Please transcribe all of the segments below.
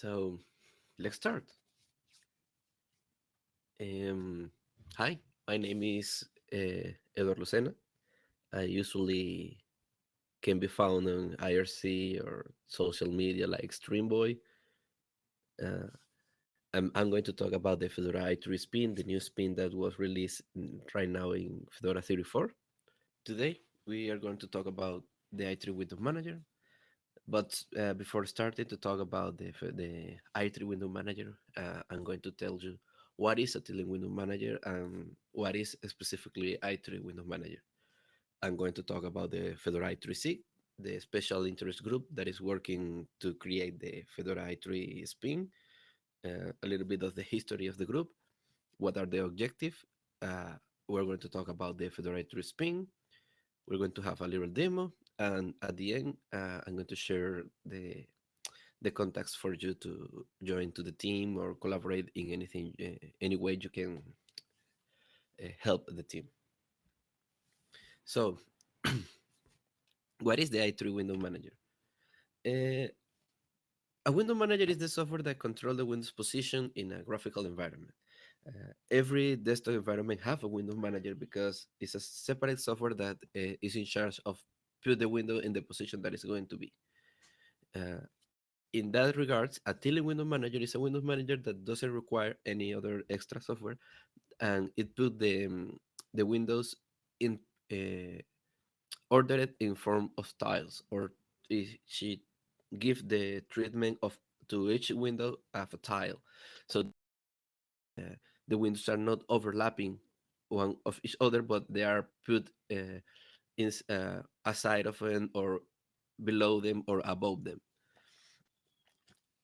So let's start. Um, hi, my name is uh, Eduardo Lucena. I usually can be found on IRC or social media like Streamboy. Uh, I'm, I'm going to talk about the Fedora i3 spin, the new spin that was released right now in Fedora 34. Today, we are going to talk about the i3 Window Manager. But uh, before starting to talk about the, the i3 Window Manager, uh, I'm going to tell you what is a Tiling Window Manager and what is specifically i3 Window Manager. I'm going to talk about the Fedora i3SIG, the special interest group that is working to create the Fedora i3 spin, uh, a little bit of the history of the group, what are the objectives. Uh, we're going to talk about the Fedora i3 spin. We're going to have a little demo, and at the end, uh, I'm going to share the the contacts for you to join to the team or collaborate in anything, uh, any way you can uh, help the team. So, what is the i3 Window Manager? Uh, a window manager is the software that controls the Windows position in a graphical environment. Uh, every desktop environment have a window manager because it's a separate software that uh, is in charge of put the window in the position that it's going to be. Uh, in that regards, a Tiling window manager is a Windows manager that doesn't require any other extra software, and it put the um, the windows in uh, ordered in form of tiles, or she give the treatment of to each window of a tile, so uh, the windows are not overlapping one of each other, but they are put uh, in aside of them or below them or above them.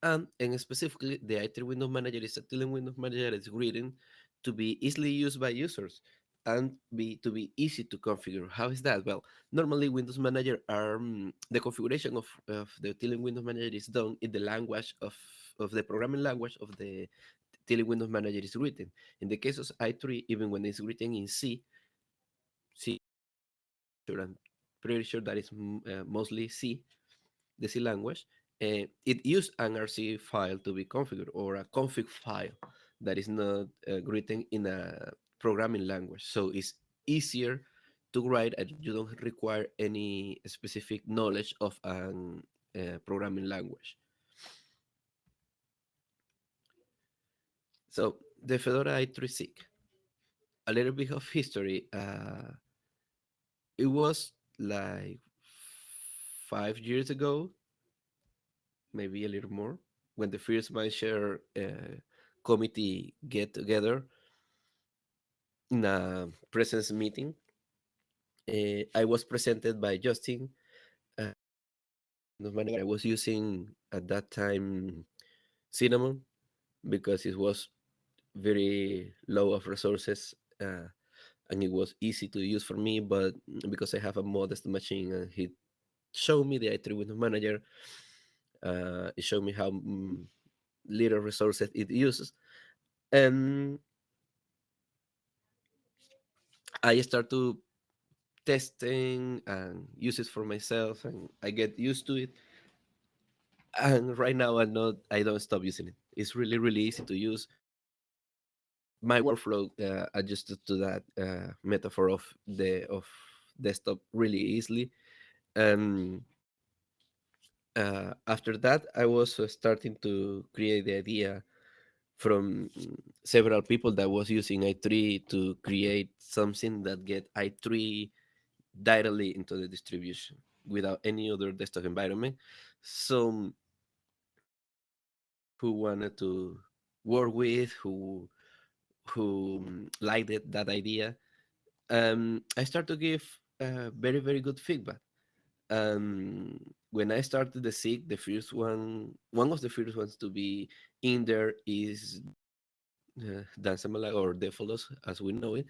And, and specifically, the i3 Window Manager is a Tiling Window Manager that is written to be easily used by users and be to be easy to configure. How is that? Well, normally Windows Manager are um, the configuration of, of the Tiling Windows Manager is done in the language of, of the programming language of the Tiling Windows Manager is written. In the case of i3, even when it's written in C, C, I'm pretty sure that is uh, mostly C, the C language, uh, it uses an RC file to be configured or a config file that is not uh, written in a programming language. So it's easier to write and you don't require any specific knowledge of a uh, programming language. So the Fedora i3SIG, a little bit of history. Uh, it was like five years ago maybe a little more, when the first Mindshare uh, committee get together in a presence meeting. Uh, I was presented by Justin. Uh, I was using at that time Cinnamon because it was very low of resources uh, and it was easy to use for me. But because I have a modest machine, and he showed me the i3 Window Manager, uh, it showed me how mm, little resources it uses. And I start to testing and use it for myself and I get used to it. And right now I'm not I don't stop using it. It's really, really easy to use. My workflow uh, adjusted to that uh, metaphor of the of desktop really easily. And uh, after that, I was uh, starting to create the idea from several people that was using i3 to create something that get i3 directly into the distribution without any other desktop environment. So who wanted to work with, who who liked it, that idea, um, I start to give uh, very very good feedback. Um, when I started the SIG, the first one, one of the first ones to be in there is uh, or Defolos, as we know it.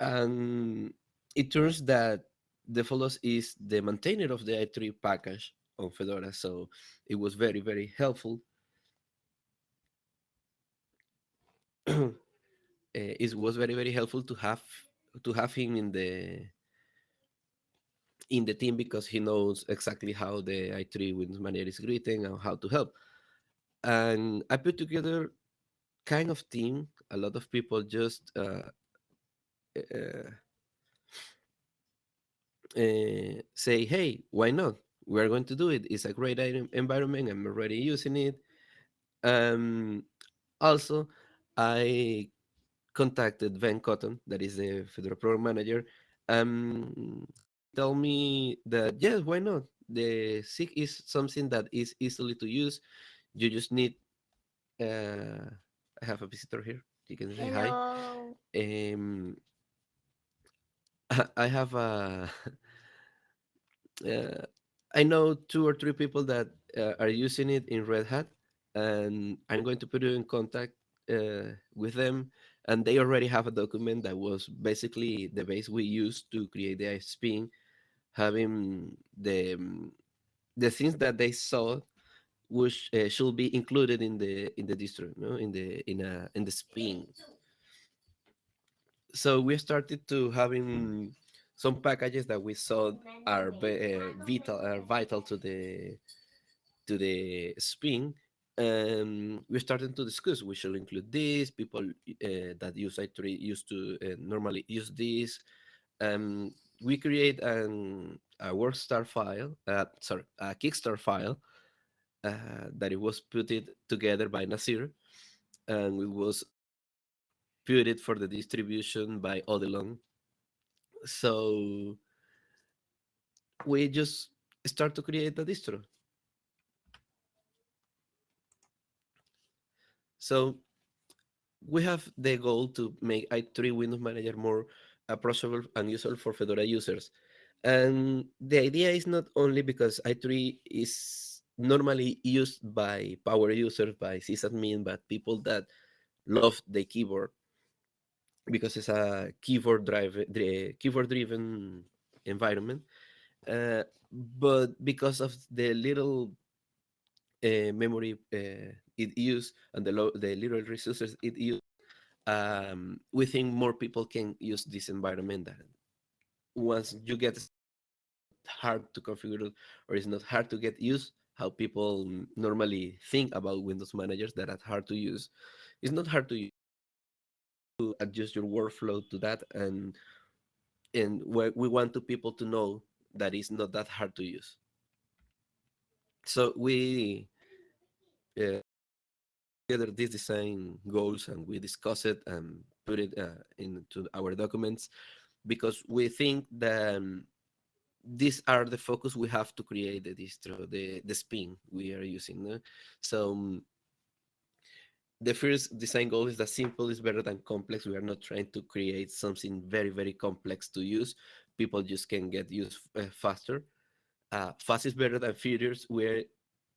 And it turns that Defolos is the maintainer of the i3 package on Fedora, so it was very, very helpful. it was very, very helpful to have to have him in the in the team because he knows exactly how the i3 Windows Manager is greeting and how to help. and I put together kind of team. A lot of people just uh, uh, say, "Hey, why not? We are going to do it. It's a great environment. I'm already using it." Um, also, I contacted Ben Cotton, that is the Fedora program manager. Um, told me that yes, why not? The SIG is something that is easily to use. You just need. Uh, I have a visitor here. You can say hi. Um, I have a. Uh, I know two or three people that uh, are using it in Red Hat, and I'm going to put you in contact uh, with them. And they already have a document that was basically the base we used to create the ISP, having the um, the things that they saw which uh, should be included in the in the distro, no? in the in a in the spin. So we started to having some packages that we saw are uh, vital are vital to the to the spin and we started to discuss we should include this people uh, that use i3 used to uh, normally use this. Um, we create an, a workstar file uh, sorry a kickstart file uh, that it was put it together by nasir and it was put it for the distribution by odilon so we just start to create a distro So we have the goal to make i3 Windows Manager more approachable and useful for Fedora users. And the idea is not only because i3 is normally used by power users, by sysadmin, but people that love the keyboard because it's a keyboard drive, keyboard driven environment. Uh, but because of the little uh, memory uh, it use and the, low, the little resources it use, um, we think more people can use this environment. That once you get hard to configure or it's not hard to get used, how people normally think about Windows managers that are hard to use. It's not hard to use to adjust your workflow to that and and we want to people to know that it's not that hard to use so we uh, together these design goals and we discuss it and put it uh, into our documents because we think that um, these are the focus we have to create the distro, the, the spin we are using. No? So um, the first design goal is that simple is better than complex. We are not trying to create something very, very complex to use. People just can get used uh, faster. Uh, fast is better than furious, where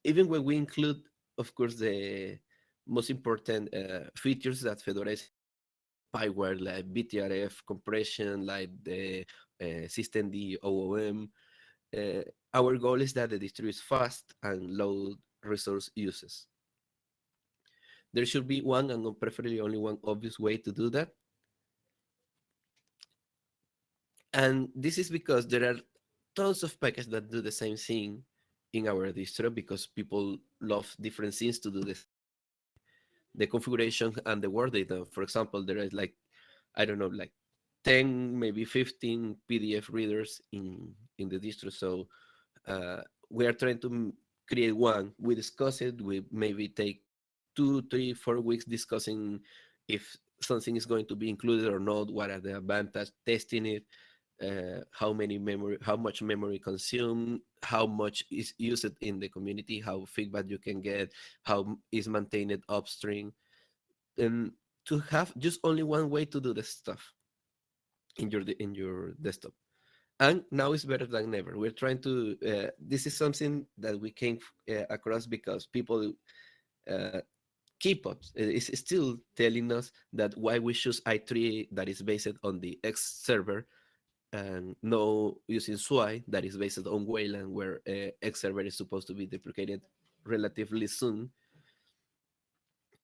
even when we include, of course, the most important uh, features that Fedora is spyware like BTRF compression, like the uh, systemd OOM. Uh, our goal is that the distro is fast and low resource uses. There should be one and preferably only one obvious way to do that. And this is because there are tons of packages that do the same thing in our distro because people love different things to do this the configuration and the word data. For example, there is like, I don't know, like 10, maybe 15 PDF readers in, in the distro. So uh, we are trying to create one. We discuss it. We maybe take two, three, four weeks discussing if something is going to be included or not, what are the advantages, testing it, uh, how many memory, how much memory consumed, how much is used in the community, how feedback you can get, how is maintained upstream, and to have just only one way to do the stuff in your in your desktop. And now it's better than ever. We're trying to. Uh, this is something that we came uh, across because people uh, keep up is still telling us that why we choose i3 that is based on the X server and now using Sway that is based on Wayland, where eh, uh, X server is supposed to be deprecated relatively soon.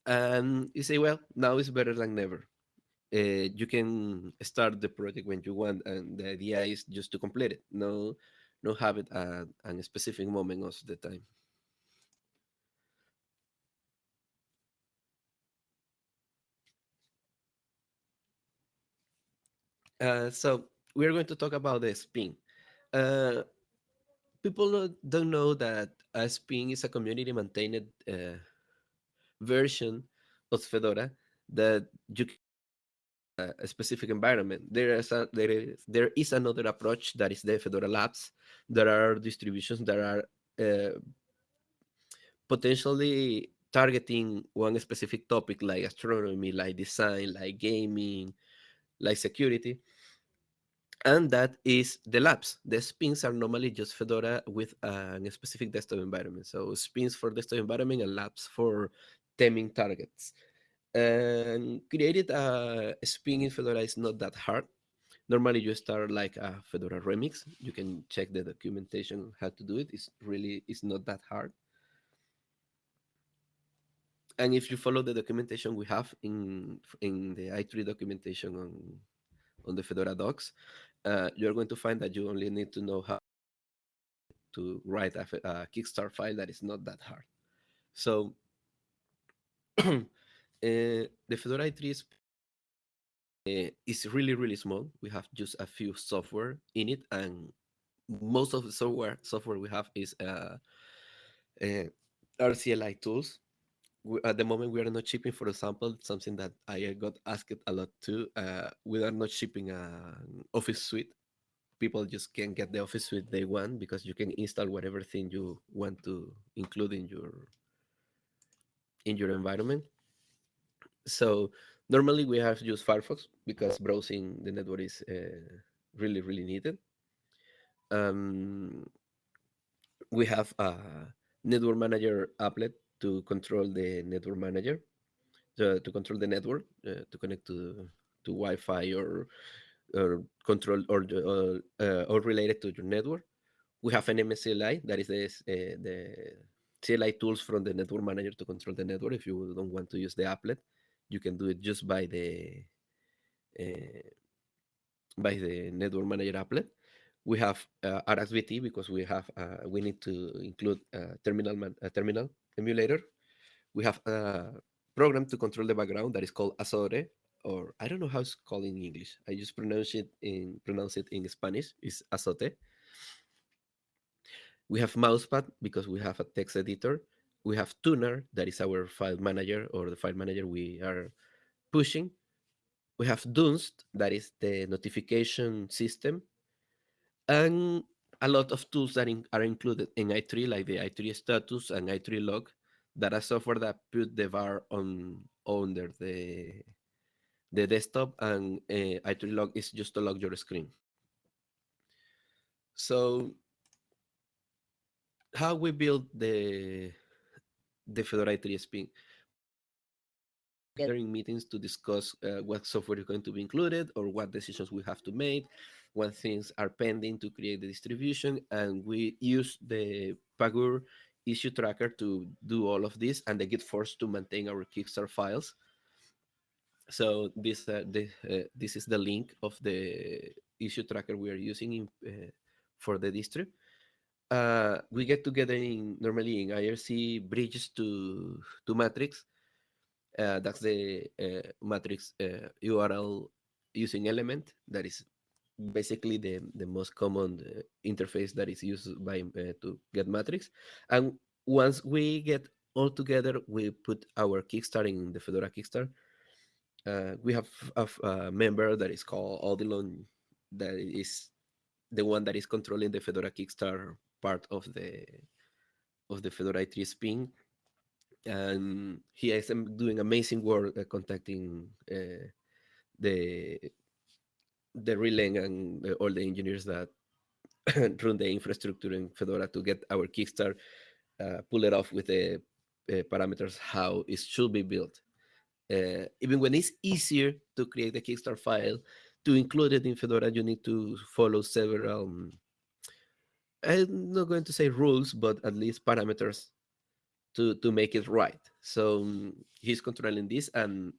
And you say, well, now is better than never. Uh, you can start the project when you want, and the idea is just to complete it. No, no have it at a specific moment of the time. Uh, so we're going to talk about the spin. Uh, people don't know that a spin is a community maintained uh, version of Fedora that you uh, a specific environment. There is a, there is there is another approach that is the Fedora Labs. There are distributions that are uh, potentially targeting one specific topic like astronomy, like design, like gaming, like security. And that is the labs. The spins are normally just Fedora with a specific desktop environment. So spins for desktop environment and labs for taming targets. And created uh, a spin in Fedora is not that hard. Normally you start like a Fedora remix. You can check the documentation how to do it. It's really it's not that hard and if you follow the documentation we have in in the i3 documentation on on the Fedora docs, uh, you're going to find that you only need to know how to write a, a Kickstart file that is not that hard. So uh, the Fedora i3 is, uh, is really, really small. We have just a few software in it, and most of the software software we have is uh, uh, RCLI tools at the moment we are not shipping for example something that i got asked a lot too uh, we are not shipping an office suite. People just can get the office suite they want because you can install whatever thing you want to include in your in your environment. So normally we have used firefox because browsing the network is uh, really really needed. Um, we have a network manager applet to control the network manager, to, to control the network, uh, to connect to to Wi-Fi or or control or or, uh, or related to your network. We have an nmcli that is the uh, the CLI tools from the network manager to control the network. If you don't want to use the applet, you can do it just by the uh, by the network manager applet. We have uh, RxVT because we have uh, we need to include a terminal man, a terminal emulator. We have a program to control the background that is called Azure, or I don't know how it's called in English. I just pronounce it in pronounce it in Spanish. It's Azote. We have Mousepad because we have a text editor. We have Thunar, that is our file manager or the file manager we are pushing. We have Dunst, that is the notification system. And a lot of tools that in, are included in i3, like the i3 status and i3lock, that are software that put the var on under the the desktop, and uh, i3lock is just to log your screen. So, how we build the the Fedora i3 spin? Gathering meetings to discuss uh, what software is going to be included or what decisions we have to make when things are pending to create the distribution. And we use the Pagure issue tracker to do all of this and the Git force to maintain our Kickstart files. So this uh, the, uh, this is the link of the issue tracker we are using in, uh, for the distro. Uh, we get together in normally in IRC bridges to to Matrix. Uh, that's the uh, Matrix URL using element that is basically the, the most common uh, interface that is used by uh, to get matrix. And once we get all together we put our kickstart in the fedora kickstart uh, we have a, a, member that is called odilon that is the one that is controlling the fedora kickstart part of the of the fedora i3 spin. And he is doing amazing work uh, contacting the the Releng and all the engineers that run the infrastructure in Fedora to get our Kickstart, uh, pull it off with the uh, parameters how it should be built. Uh, even when it's easier to create the Kickstart file, to include it in Fedora, you need to follow several, um, I'm not going to say rules, but at least parameters to, to make it right. So um, he's controlling this and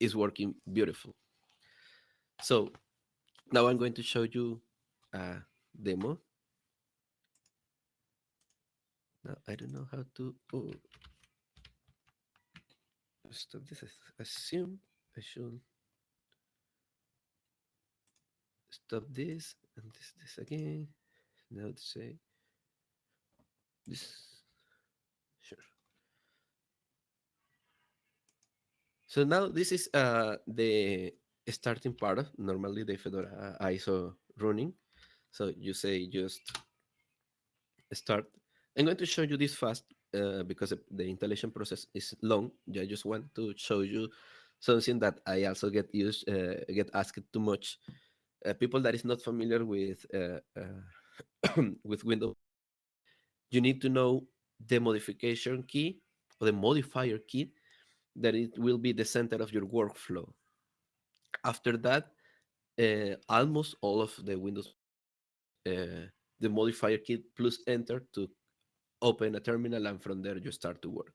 it's working beautiful. So now I'm going to show you a demo. Now I don't know how to oh, stop this. I assume I should. stop this and this this again. Now to say this sure. So now this is uh the starting part. Of normally the Fedora ISO running. So you say just start. I'm going to show you this fast uh, because the installation process is long. I just want to show you something that I also get used, uh, get asked too much. Uh, people that is not familiar with uh, uh, with Windows, you need to know the modification key or the modifier key that it will be the center of your workflow. After that, uh, almost all of the Windows, the modifier key plus enter to open a terminal, and from there you start to work.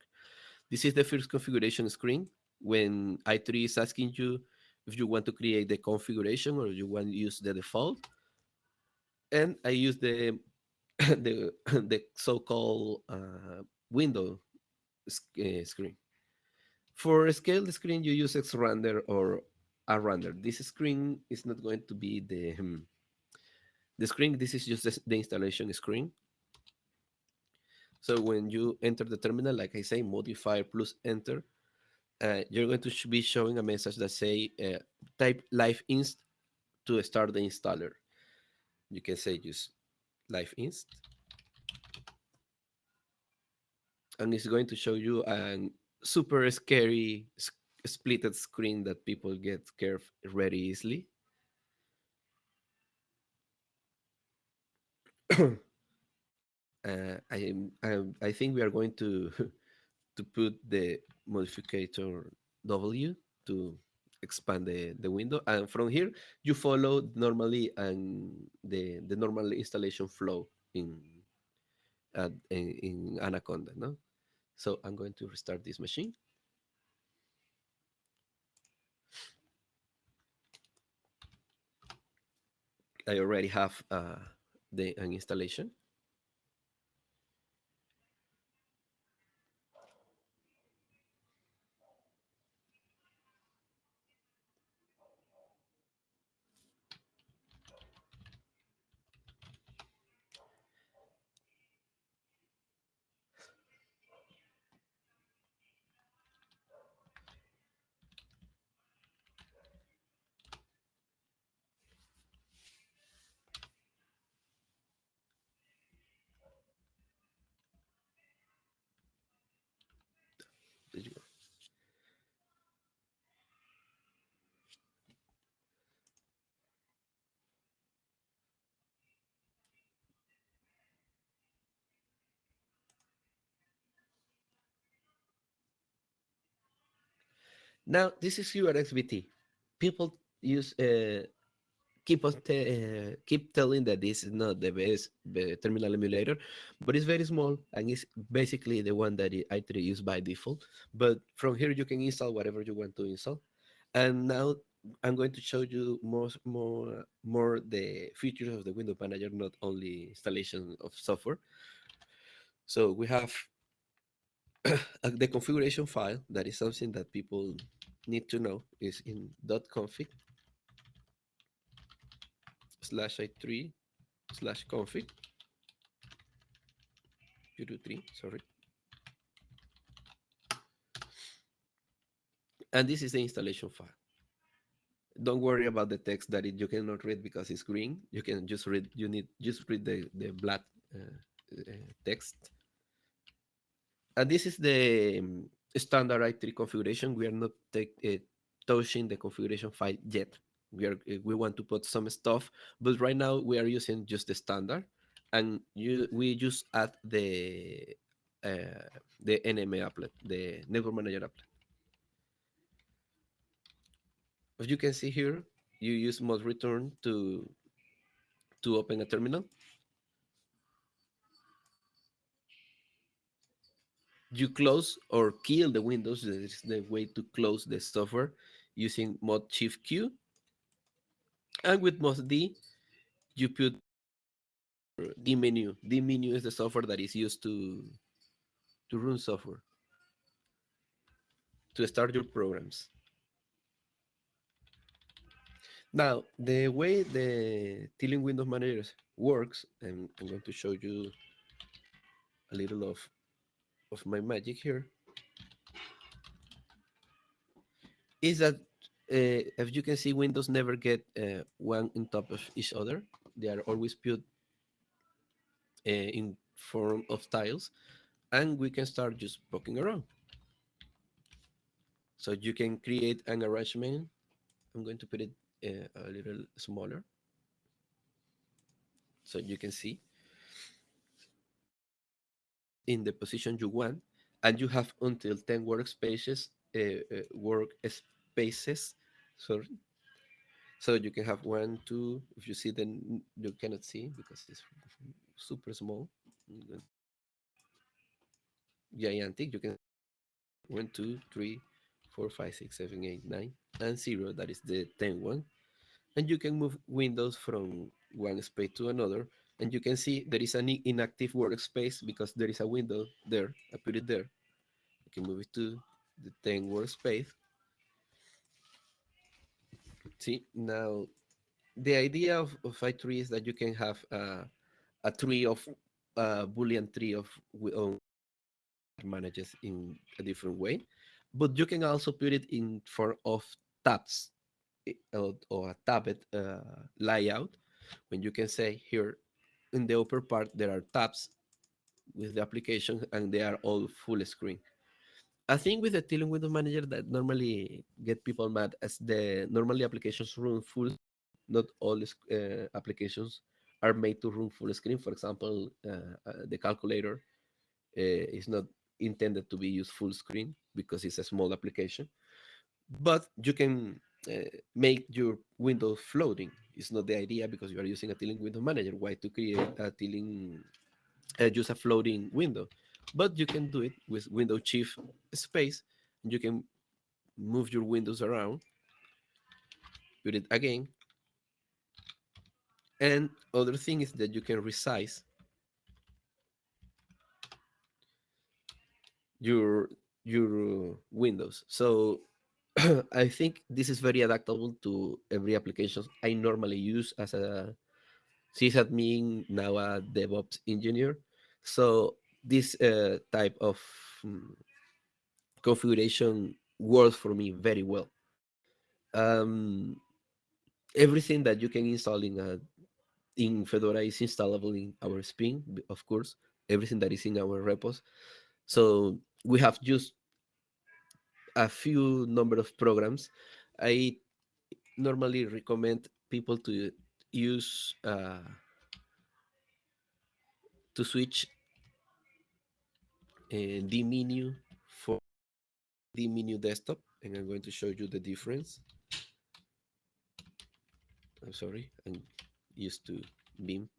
This is the first configuration screen when i3 is asking you if you want to create the configuration or you want to use the default. And I use the the, the so-called uh, window uh, screen. For scale the screen, you use xrandr or rrandr. This screen is not going to be the um, the screen. This is just the installation screen. So when you enter the terminal, like I say, modifier plus enter, uh, you're going to be showing a message that say uh, type live inst to start the installer. You can say use live inst. And it's going to show you a super scary splitted screen that people get scared very easily. uh, I, I, I think we are going to to put the modifier W to expand the, the window. And from here, you follow normally and the, the normal installation flow in, uh, in, in Anaconda. No? So I'm going to restart this machine. I already have uh, the an installation. Now, this is URxvt. People use uh, keep on uh, keep telling that this is not the best the terminal emulator, but it's very small and it's basically the one that i3 use by default. But from here you can install whatever you want to install. And now I'm going to show you more more more the features of the window manager, not only installation of software. So we have the configuration file that is something that people need to know is in .config slash i3 slash config. You do three sorry. And this is the installation file. Don't worry about the text that it, you cannot read because it's green. You can just read you need just read the the black uh, uh, text and this is the um, standard i3 configuration. We are not take, uh, touching the configuration file yet. We are uh, we want to put some stuff, but right now we are using just the standard, and you we just add the uh, the NMA applet, the network manager applet. As you can see here, you use mod return to to open a terminal. You close or kill the windows. This is the way to close the software using mod shift Q. And with mod D, you put dmenu. D menu is the software that is used to to run software, to start your programs. Now, the way the Tiling Windows Manager works, and I'm going to show you a little of, of my magic here, is that uh, as you can see, windows never get uh, one on top of each other. They are always put uh, in form of tiles, and we can start just poking around. So you can create an arrangement. I'm going to put it uh, a little smaller so you can see in the position you want, and you have until 10 workspaces, uh, uh, workspaces, sorry. So you can have one, two, if you see then you cannot see because it's super small. Gigantic, you can one, two, three, four, five, six, seven, eight, nine, and zero, that is the 10 one. And you can move windows from one space to another. And you can see there is an inactive workspace because there is a window there. I put it there. I can move it to the 10 workspace. See, now the idea of, of i3 is that you can have uh, a tree of a Boolean tree of manages in a different way, but you can also put it in form of tabs eh, or, or a tabbed uh, layout when you can say here in the upper part there are tabs with the application and they are all full screen. I think with the Tiling Window Manager that normally get people mad as the normally applications run full, not all uh, applications are made to run full screen. For example, uh, uh, the calculator uh, is not intended to be used full screen because it's a small application, but you can uh, make your window floating. It's not the idea because you are using a tiling window manager. Why to create a tiling, uh, use a floating window? But you can do it with window shift space. And you can move your windows around, put it again. And other thing is that you can resize your your windows. So I think this is very adaptable to every application I normally use as a sysadmin, now a DevOps engineer. So this uh, type of um, configuration works for me very well. Um, everything that you can install in a in Fedora is installable in our Spring, of course. Everything that is in our repos. So we have just a few number of programs. I normally recommend people to use uh, to switch uh, the menu for the menu desktop, and I'm going to show you the difference. I'm sorry, I'm used to Vim.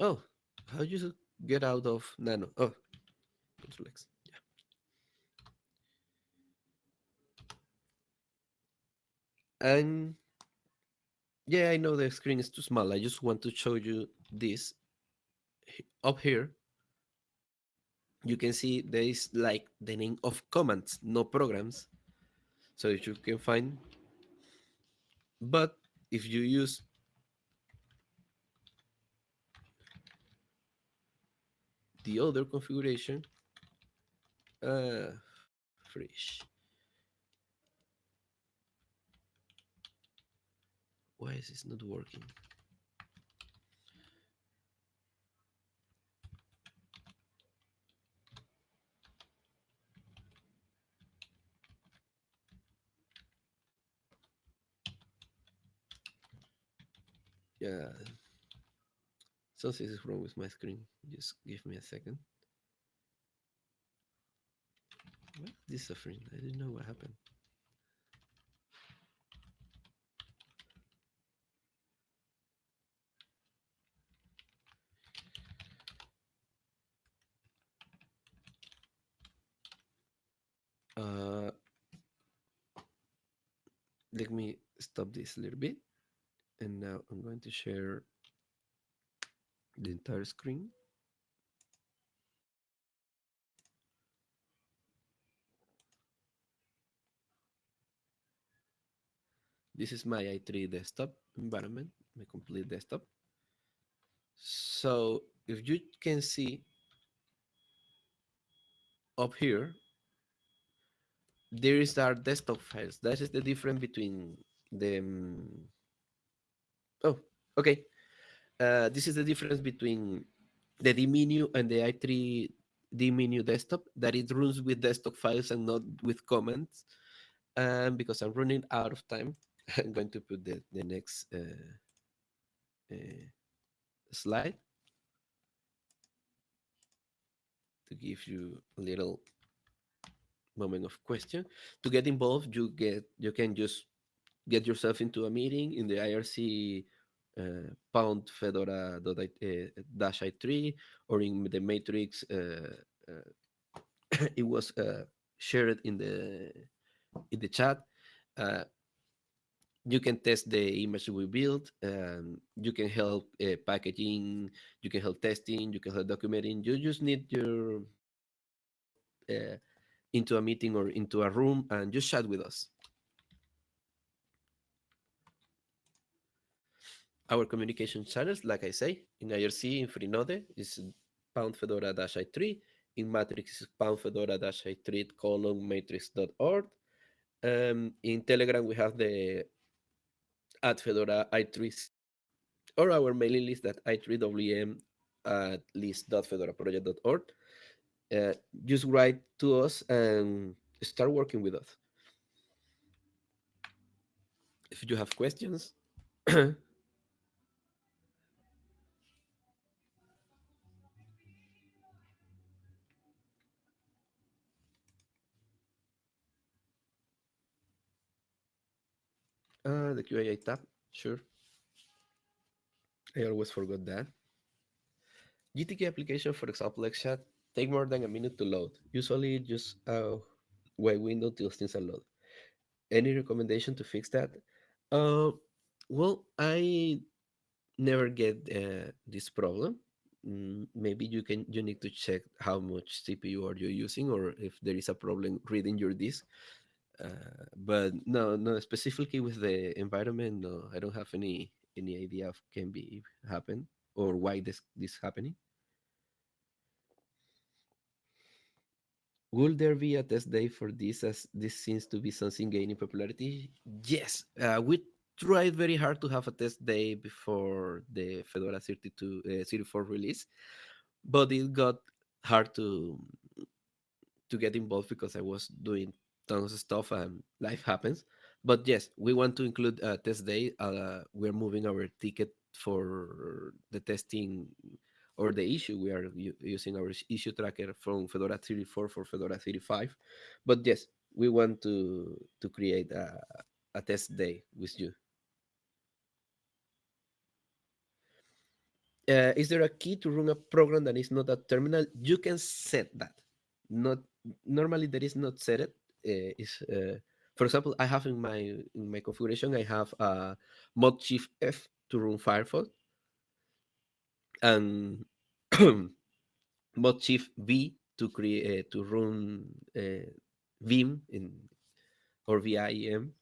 Oh, how do you get out of Nano? Oh, Control X. Yeah. And yeah, I know the screen is too small. I just want to show you this up here. You can see there is like the name of commands, no programs. So if you can find, but if you use the other configuration, uh, fresh. Why is this not working? Yeah. Something is wrong with my screen. Just give me a second. This suffering. I didn't know what happened. Uh, let me stop this a little bit. And now I'm going to share the entire screen. This is my i3 desktop environment, my complete desktop. So if you can see up here, there is our desktop files. That is the difference between them. Oh, okay. Uh, this is the difference between the dmenu and the i3 dmenu desktop that it runs with desktop files and not with comments. And because I'm running out of time, I'm going to put the, the next uh, uh, slide to give you a little moment of question. To get involved, you get you can just get yourself into a meeting in the IRC uh, pound fedora uh, dash i3 or in the matrix uh, uh, it was shared in the in the chat you can test the image we built and you can help packaging you can help testing you can help documenting you just need your into a meeting or into a room and just chat with us. Our communication channels, like I say, in IRC, in Freenode, is pound fedora dash i3. In Matrix, is pound fedora dash i3 colon matrix.org. Um, in Telegram, we have the at fedora i3 or our mailing list at i3wm at list.fedoraproject.org uh, just write to us and start working with us. If you have questions, uh, the QA tab, sure. I always forgot that. GTK application, for example, like chat, take more than a minute to load. Usually just uh, wait window till things are loaded. Any recommendation to fix that? Uh, well, I never get uh, this problem. Mm, maybe you can you need to check how much CPU are you using or if there is a problem reading your disk. Uh, but no, no, specifically with the environment, no, I don't have any any idea of can be happen or why this this happening. Will there be a test day for this as this seems to be something gaining popularity? Yes, uh, we tried very hard to have a test day before the Fedora 32 uh, 34 release, but it got hard to to get involved because I was doing tons of stuff and life happens. But yes, we want to include a test day. Uh, we're moving our ticket for the testing or the issue. We are using our issue tracker from Fedora 34 for Fedora 35. But yes, we want to to create a, a test day with you. Uh, is there a key to run a program that is not a terminal? You can set that. Not normally there is not set it. Uh, is uh, for example, I have in my in my configuration I have a mod shift F to run Firefox, and mod shift V to create uh, to run uh, Vim in or VIM.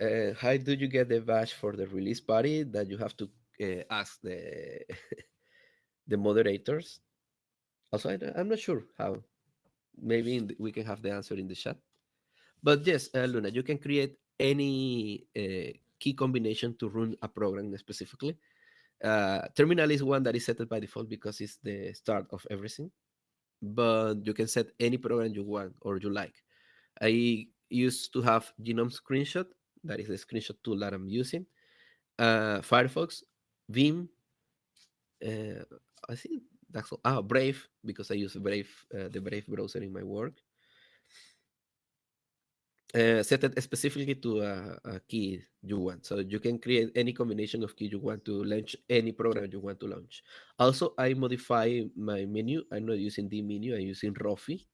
Uh, how do you get the badge for the release party that you have to ask the the moderators? Also, I, am not sure how. Maybe the, we can have the answer in the chat. But yes, uh, Luna, you can create any uh, key combination to run a program specifically. Uh, terminal is one that is set by default because it's the start of everything. But you can set any program you want or you like. I used to have GNOME Screenshot. That is the screenshot tool that I'm using. Uh, Firefox, Vim. Uh, I think that's. Ah, Brave because I use Brave, uh, the Brave browser in my work uh, set it specifically to a, a, key you want. So you can create any combination of key you want to launch any program you want to launch. Also, I modify my menu. I'm not using the menu. I'm using Rofi.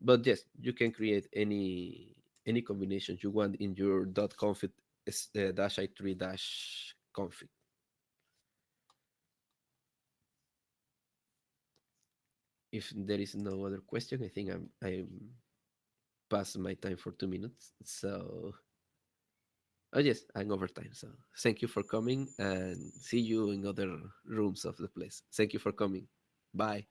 But yes, you can create any any combination you want in your .config uh, dash i3 dash config. If there is no other question, I think I'm I'm past my time for two minutes. So Oh yes, I'm over time. So thank you for coming and see you in other rooms of the place. Thank you for coming. Bye.